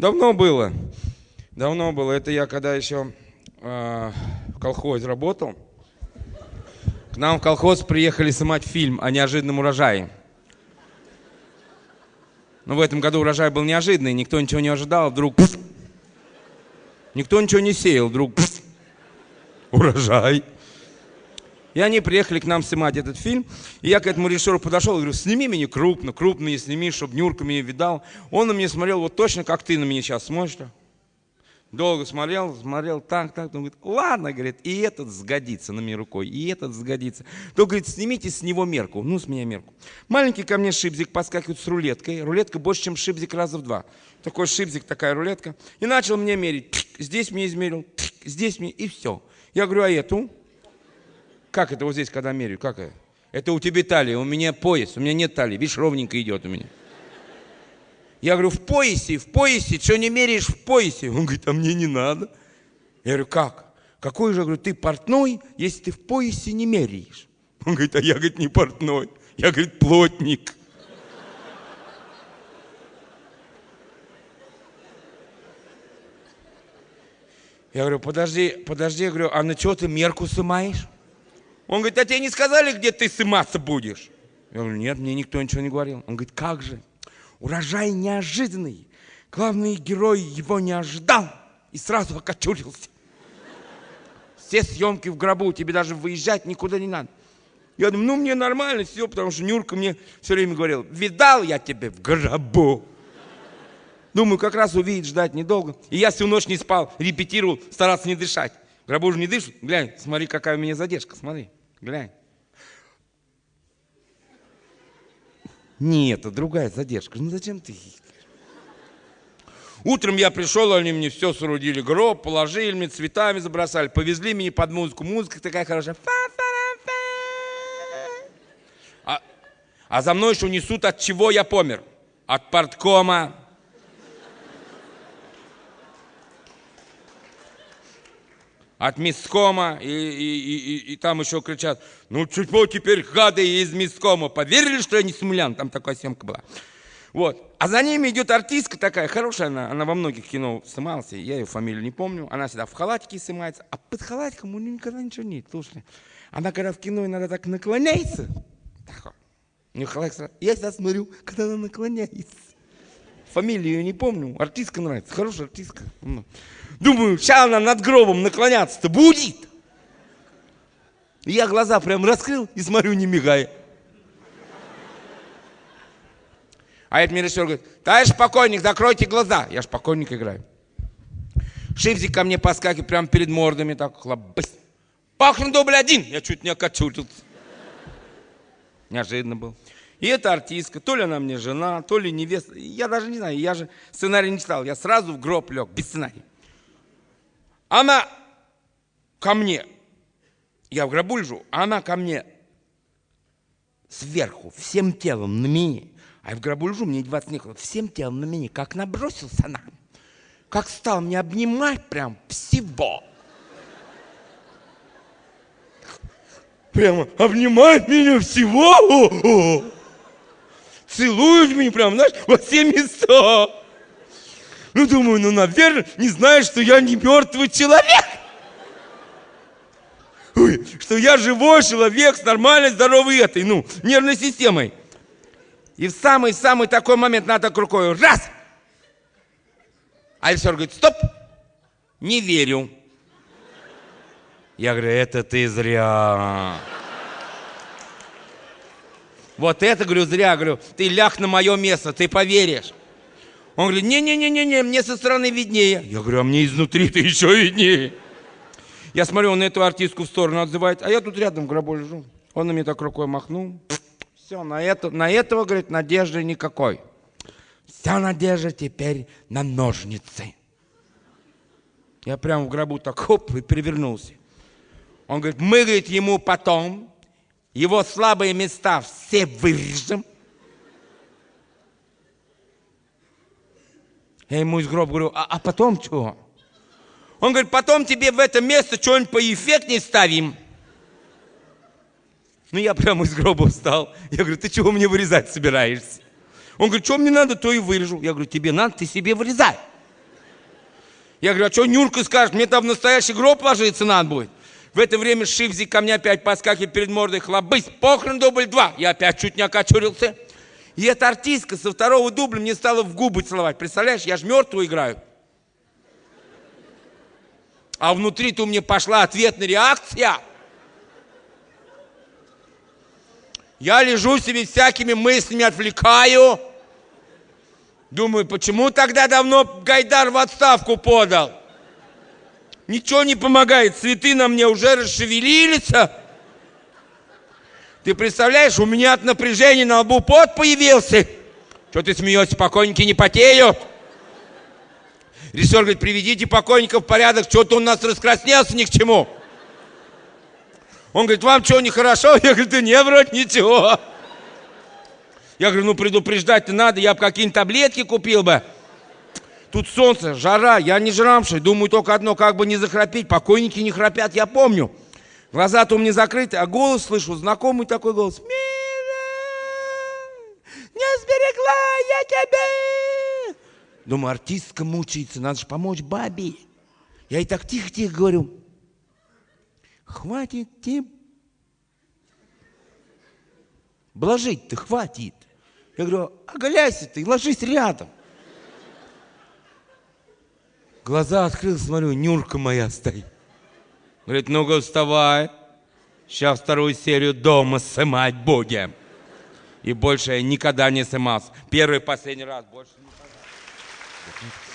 Давно было. Давно было. Это я когда еще э, в колхозе работал. К нам в колхоз приехали снимать фильм о неожиданном урожае. Но в этом году урожай был неожиданный, никто ничего не ожидал, вдруг... Никто ничего не сеял, вдруг... Урожай. И они приехали к нам снимать этот фильм. И я к этому режиссеру подошел и говорю, сними меня крупно, крупно не сними, чтобы Нюрка меня видал. Он на меня смотрел вот точно, как ты на меня сейчас смотришь. Долго смотрел, смотрел так, так. Он говорит, ладно, говорит, и этот сгодится на мне рукой, и этот сгодится. То, говорит, снимите с него мерку. Ну, с меня мерку. Маленький ко мне шипзик подскакивает с рулеткой. Рулетка больше, чем шипзик раза в два. Такой шипзик, такая рулетка. И начал мне мерить. Здесь мне измерил, здесь мне, и все. Я говорю, а эту? Как это вот здесь, когда меряю? Как это? Это у тебя талия, у меня пояс, у меня нет талии. Видишь, ровненько идет у меня. Я говорю, в поясе, в поясе, что не меряешь в поясе? Он говорит, а мне не надо. Я говорю, как? Какой же, говорю, ты портной, если ты в поясе не меряешь? Он говорит, а я, говорит, не портной, я, говорит, плотник. Я говорю, подожди, подожди, я говорю, а на что ты мерку сымаешь? Он говорит, а тебе не сказали, где ты сыматься будешь? Я говорю, нет, мне никто ничего не говорил. Он говорит, как же? Урожай неожиданный. Главный герой его не ожидал и сразу окочурился. Все съемки в гробу, тебе даже выезжать никуда не надо. Я думаю, ну мне нормально все, потому что Нюрка мне все время говорил, видал я тебя в гробу. Думаю, как раз увидеть, ждать недолго. И я всю ночь не спал, репетировал, старался не дышать. Гробу же не дышат. Глянь, смотри, какая у меня задержка, смотри, глянь. Нет, это другая задержка. Ну зачем ты? Утром я пришел, они мне все соорудили, гроб, положили мне, цветами забросали, повезли меня под музыку. Музыка такая хорошая. А, а за мной еще несут, от чего я помер. От порткома. От мискома. И, и, и, и- там еще кричат, ну чего теперь гады из мискома? Поверили, что я не смулян? Там такая съемка была. Вот. А за ними идет артистка такая, хорошая она, она во многих кино снималась, я ее фамилию не помню, она всегда в халатике снимается, а под халатиком у нее никогда ничего нет, слушай. Она когда в кино иногда так наклоняется, так у нее халатик сразу- я всегда смотрю, когда она наклоняется. Фамилию ее не помню, артистка нравится, хорошая артистка. Ну. Думаю, сейчас она над гробом наклоняться-то будет. И Я глаза прям раскрыл и смотрю, не мигая. А этот мне режиссер говорит, товарищ покойник, закройте глаза. Я ж покойник играю. Шипзик ко мне поскакивает прямо перед мордами, так хлобысь. Пахну дубль один. Я чуть не окочурился. Неожиданно был. И эта артистка, то ли она мне жена, то ли невеста. Я даже не знаю, я же сценарий не читал. Я сразу в гроб лег, без сценария. Она ко мне, я в гробу лежу, а она ко мне сверху, всем телом на меня. А я в гробу лежу, мне 20 некуда, всем телом на меня, как набросился на меня. Как стал меня обнимать прям всего. Прямо обнимает меня всего. О-о. Целует меня прям, знаешь, во все места. Ну, думаю, ну, наверное, не знает, что я не мертвый человек. Ой, что я живой человек с нормальной, здоровой этой, ну, нервной системой. И в самый-самый такой момент надо так рукой, раз. А режиссер говорит, стоп, не верю. Я говорю, это ты зря. Вот это, говорю, зря, говорю, ты ляг на мое место, ты поверишь. Он говорит, не-не-не-не, мне со стороны виднее. Я говорю, а мне изнутри ты еще виднее. Я смотрю, он на эту артистку в сторону отзывает, а я тут рядом в гробу лежу. Он на меня так рукой махнул. Все, на, это, на этого, говорит, надежды никакой. Вся надежда теперь на ножницы. Я прям в гробу так хоп и перевернулся. Он говорит, мы, говорит, ему потом его слабые места все вырежем. Я ему из гроба говорю, а, а потом что? Он говорит, потом тебе в это место что-нибудь поэффектнее ставим. Ну, я прямо из гроба встал. Я говорю, ты чего мне вырезать собираешься? Он говорит, что мне надо, то и вырежу. Я говорю, тебе надо, ты себе вырезай. Я говорю, а что Нюрка скажет, мне там в настоящий гроб ложиться надо будет. В это время Шивзик ко мне опять подскакивает перед мордой, хлобысь, похрен дубль два. Я опять чуть не окочурился. И эта артистка со второго дубля мне стала в губы целовать. Представляешь, я же мертвую играю. А внутри-то у меня пошла ответная реакция. Я лежу себе всякими мыслями, отвлекаю. Думаю, почему тогда давно Гайдар в отставку подал? Ничего не помогает, цветы на мне уже расшевелились. Ты представляешь, у меня от напряжения на лбу пот появился. Что ты смеешься, покойники не потеют? Режиссер говорит, приведите покойника в порядок, что-то он нас раскраснелся ни к чему. Он говорит, вам что, нехорошо? Я говорю, да не, вроде ничего. Я говорю, ну предупреждать-то надо, я бы какие-нибудь таблетки купил бы. Тут солнце, жара, я не жрамший, думаю только одно, как бы не захрапеть. Покойники не храпят, я помню. Глаза-то у меня закрыты, а голос слышу, знакомый такой голос. Мира, не сберегла я тебя. Думаю, артистка мучается, надо же помочь бабе. Я ей так тихо-тихо говорю, хватит, Тим. Блажить-то хватит. Я говорю, оголяйся ты, ложись рядом. Глаза открыл, смотрю, Нюрка моя стоит. Говорит, ну-ка вставай. Сейчас вторую серию дома снимать будем. И больше я никогда не снимался. Первый и последний раз. Больше никогда.